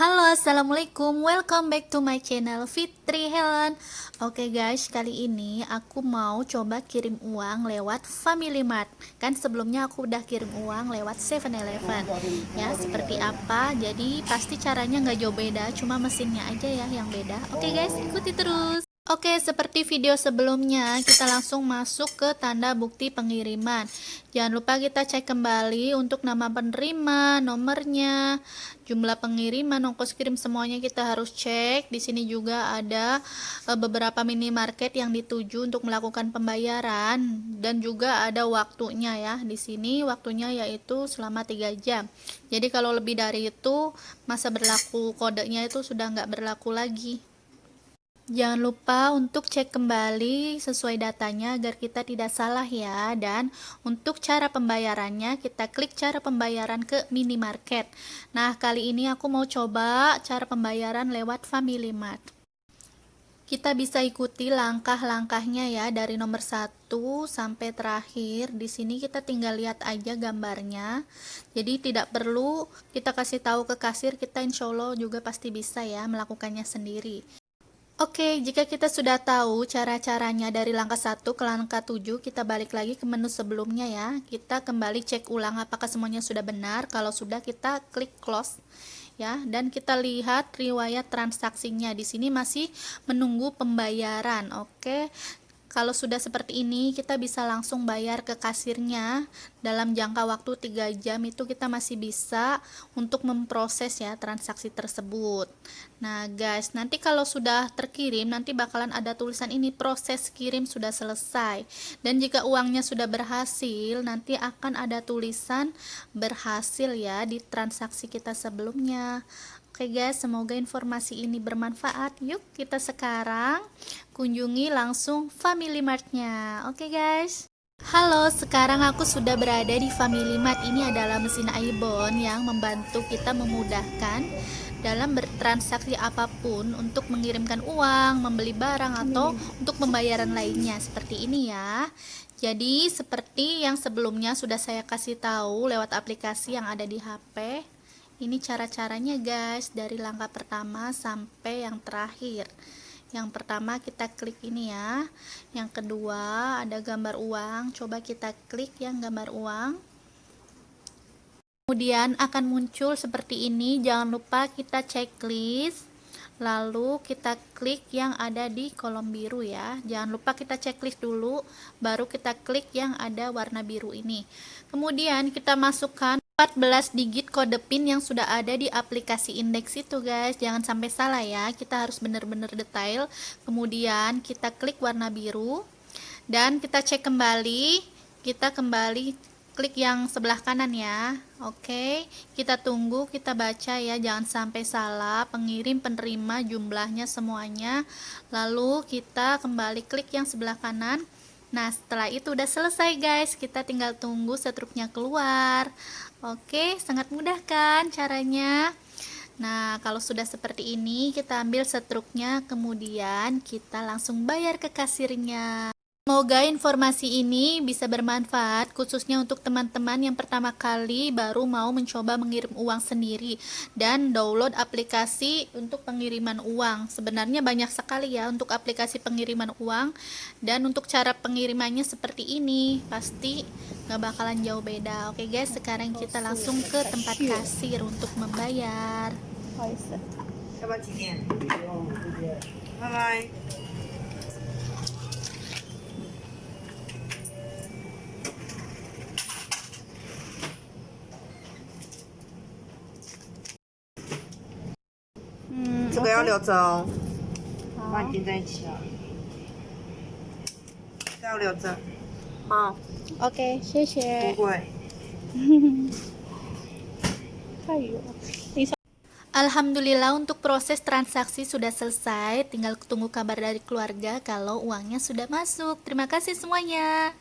Halo assalamualaikum. Welcome back to my channel Fitri Helen. Oke okay guys kali ini aku mau coba kirim uang lewat Family Mart. Kan sebelumnya aku udah kirim uang lewat 7-Eleven Ya seperti apa? Jadi pasti caranya nggak jauh beda cuma mesinnya aja ya yang beda. Oke okay guys ikuti terus Oke, seperti video sebelumnya, kita langsung masuk ke tanda bukti pengiriman. Jangan lupa kita cek kembali untuk nama penerima, nomornya, jumlah pengiriman, ongkos kirim semuanya kita harus cek. Di sini juga ada e, beberapa minimarket yang dituju untuk melakukan pembayaran dan juga ada waktunya ya. Di sini waktunya yaitu selama 3 jam. Jadi kalau lebih dari itu masa berlaku kodenya itu sudah nggak berlaku lagi. Jangan lupa untuk cek kembali sesuai datanya agar kita tidak salah ya. Dan untuk cara pembayarannya kita klik cara pembayaran ke minimarket. Nah kali ini aku mau coba cara pembayaran lewat Family Mart. Kita bisa ikuti langkah-langkahnya ya dari nomor 1 sampai terakhir. Di sini kita tinggal lihat aja gambarnya. Jadi tidak perlu kita kasih tahu ke kasir, kita insya Allah juga pasti bisa ya melakukannya sendiri. Oke, jika kita sudah tahu cara-caranya dari langkah 1 ke langkah 7, kita balik lagi ke menu sebelumnya ya. Kita kembali cek ulang apakah semuanya sudah benar. Kalau sudah, kita klik close ya dan kita lihat riwayat transaksinya di sini masih menunggu pembayaran oke kalau sudah seperti ini, kita bisa langsung bayar ke kasirnya dalam jangka waktu 3 jam itu kita masih bisa untuk memproses ya transaksi tersebut. Nah, guys, nanti kalau sudah terkirim nanti bakalan ada tulisan ini proses kirim sudah selesai. Dan jika uangnya sudah berhasil, nanti akan ada tulisan berhasil ya di transaksi kita sebelumnya. Oke guys, semoga informasi ini bermanfaat. Yuk kita sekarang kunjungi langsung Family Mart-nya. Oke guys. Halo, sekarang aku sudah berada di Family Mart. Ini adalah mesin Aibon yang membantu kita memudahkan dalam bertransaksi apa pun untuk mengirimkan uang, membeli barang atau untuk pembayaran lainnya seperti ini ya. Jadi seperti yang sebelumnya sudah saya kasih tahu lewat aplikasi yang ada di HP ini cara-caranya guys. Dari langkah pertama sampai yang terakhir. Yang pertama kita klik ini ya. Yang kedua ada gambar uang. Coba kita klik yang gambar uang. Kemudian akan muncul seperti ini. Jangan lupa kita checklist. Lalu kita klik yang ada di kolom biru ya. Jangan lupa kita checklist dulu baru kita klik yang ada warna biru ini. Kemudian kita masukkan 14 digit kode PIN yang sudah ada di aplikasi indeks itu guys. Jangan sampai salah ya. Kita harus benar-benar detail. Kemudian kita klik warna biru. Dan kita cek kembali. Kita kembali klik yang sebelah kanan ya. Oke. Kita tunggu kita baca ya. Jangan sampai salah. Pengirim penerima jumlahnya semuanya. Lalu kita kembali klik yang sebelah kanan Nah setelah itu udah selesai guys. Kita tinggal tunggu setruknya keluar. Oke sangat mudah kan caranya? Nah kalau sudah seperti ini kita ambil setruknya Kemudian kita langsung bayar ke kasirnya Semoga informasi ini bisa bermanfaat khususnya untuk teman-teman yang pertama kali baru mau mencoba mengirim uang sendiri dan download aplikasi untuk pengiriman uang. Sebenarnya banyak sekali ya untuk aplikasi pengiriman uang dan untuk cara pengirimannya seperti ini pasti nggak bakalan jauh beda. Oke guys, sekarang kita langsung ke tempat kasir untuk membayar. Bye bye. 这个要留着哦，把你钉在一起啊。这要留着。好，OK，谢谢。不会。Alhamdulillah untuk proses transaksi sudah selesai, tinggal tunggu kabar dari keluarga kalau uangnya sudah masuk. Terima kasih semuanya.